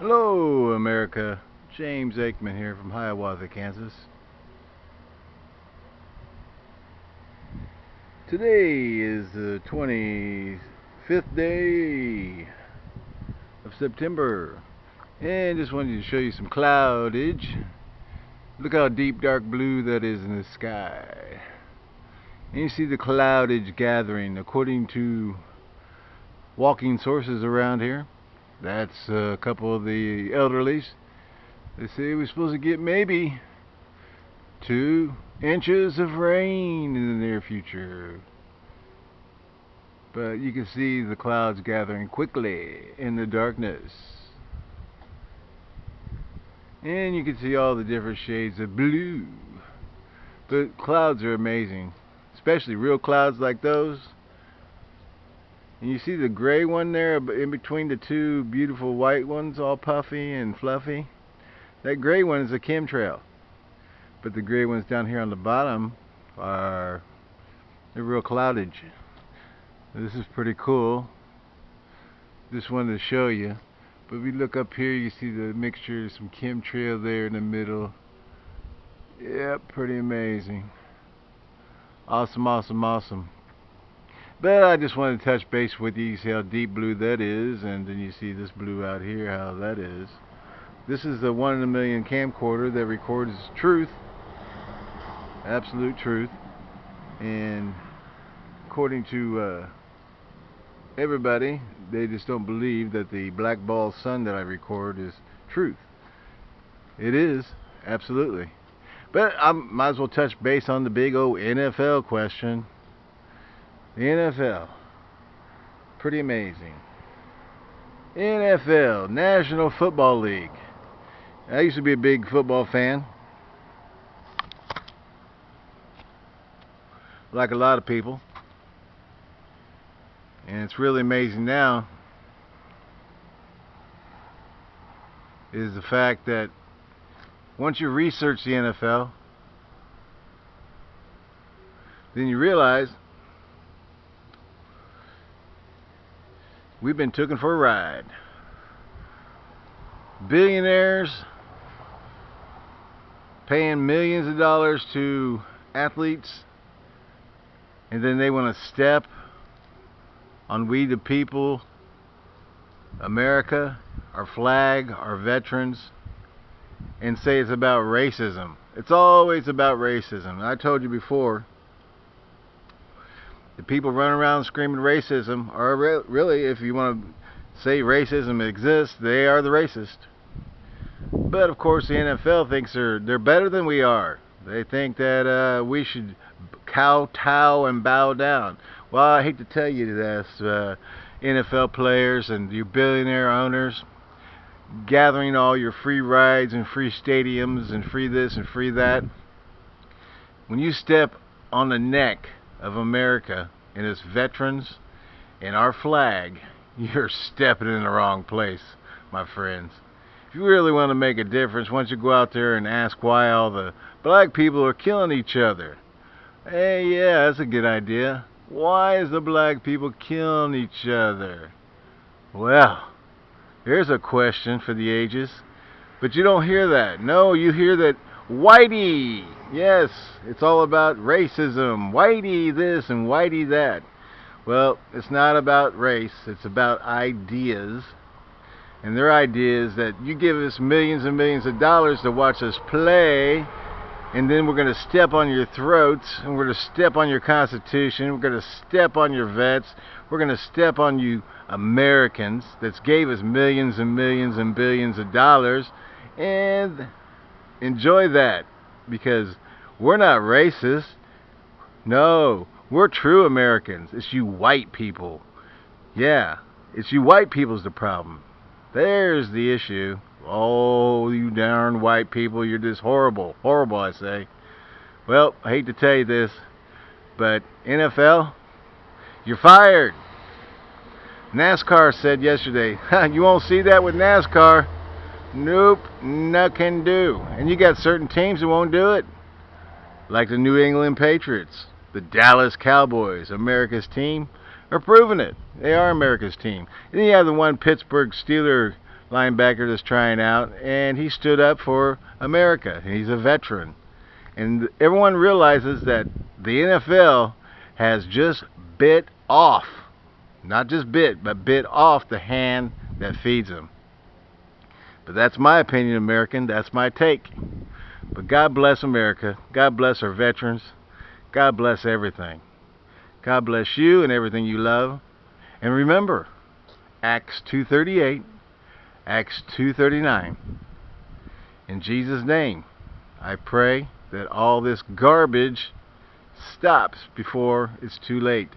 Hello, America. James Aikman here from Hiawatha, Kansas. Today is the 25th day of September. And just wanted to show you some cloudage. Look how deep dark blue that is in the sky. And you see the cloudage gathering according to walking sources around here. That's a couple of the elderlies. They say we're supposed to get maybe two inches of rain in the near future. But you can see the clouds gathering quickly in the darkness. And you can see all the different shades of blue. But clouds are amazing. Especially real clouds like those. And you see the gray one there in between the two beautiful white ones, all puffy and fluffy? That gray one is a chemtrail. But the gray ones down here on the bottom are the real cloudage. This is pretty cool. Just wanted to show you. But if you look up here, you see the mixture some chemtrail there in the middle. Yep, pretty amazing. Awesome, awesome, awesome. But I just wanted to touch base with you, see how deep blue that is, and then you see this blue out here, how that is. This is the one in a million camcorder that records truth, absolute truth, and according to uh, everybody, they just don't believe that the black ball sun that I record is truth. It is, absolutely. But I might as well touch base on the big old NFL question. The NFL. Pretty amazing. NFL, National Football League. I used to be a big football fan. Like a lot of people. And it's really amazing now is the fact that once you research the NFL, then you realize we've been taken for a ride. Billionaires paying millions of dollars to athletes and then they want to step on we the people, America, our flag, our veterans, and say it's about racism. It's always about racism. I told you before, the people running around screaming racism are re really, if you want to say racism exists, they are the racist. But of course, the NFL thinks they're they're better than we are. They think that uh, we should kowtow and bow down. Well, I hate to tell you this, uh, NFL players and you billionaire owners gathering all your free rides and free stadiums and free this and free that. When you step on the neck of America and its veterans and our flag, you're stepping in the wrong place, my friends. If you really want to make a difference, once you go out there and ask why all the black people are killing each other. Hey, yeah, that's a good idea. Why is the black people killing each other? Well, here's a question for the ages. But you don't hear that. No, you hear that Whitey. Yes, it's all about racism. Whitey this and Whitey that. Well, it's not about race. It's about ideas. And their idea is that you give us millions and millions of dollars to watch us play, and then we're going to step on your throats, and we're going to step on your Constitution, we're going to step on your vets, we're going to step on you Americans that gave us millions and millions and billions of dollars, and enjoy that because we're not racist. No, we're true Americans. It's you white people. Yeah, it's you white people's the problem. There's the issue. Oh, you darn white people, you're just horrible. Horrible, I say. Well, I hate to tell you this, but NFL, you're fired. NASCAR said yesterday, you won't see that with NASCAR. Nope, nothing do. And you got certain teams that won't do it. Like the New England Patriots, the Dallas Cowboys, America's team, are proving it. They are America's team. And then you have the one Pittsburgh Steeler linebacker that's trying out, and he stood up for America. He's a veteran. And everyone realizes that the NFL has just bit off, not just bit, but bit off the hand that feeds them. But that's my opinion, American. That's my take. But God bless America. God bless our veterans. God bless everything. God bless you and everything you love. And remember, Acts 2.38, Acts 2.39. In Jesus' name, I pray that all this garbage stops before it's too late.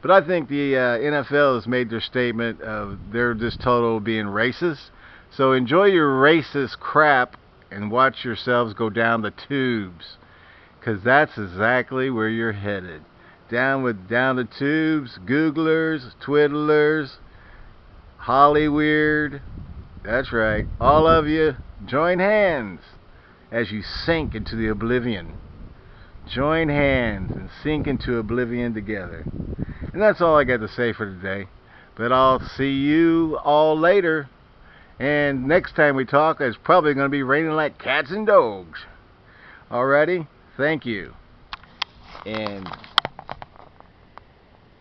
But I think the uh, NFL has made their statement of they're just total being racist. So enjoy your racist crap and watch yourselves go down the tubes. Because that's exactly where you're headed. Down with down the tubes, Googlers, Twiddlers, Hollyweird. That's right. All of you, join hands as you sink into the oblivion. Join hands and sink into oblivion together. And that's all I got to say for today. But I'll see you all later. And next time we talk, it's probably going to be raining like cats and dogs. Alrighty? Thank you. And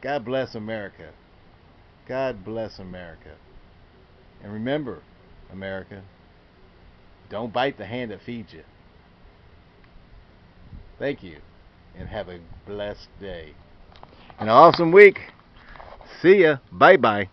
God bless America. God bless America. And remember, America, don't bite the hand that feeds you. Thank you, and have a blessed day. An awesome week. See ya. Bye bye.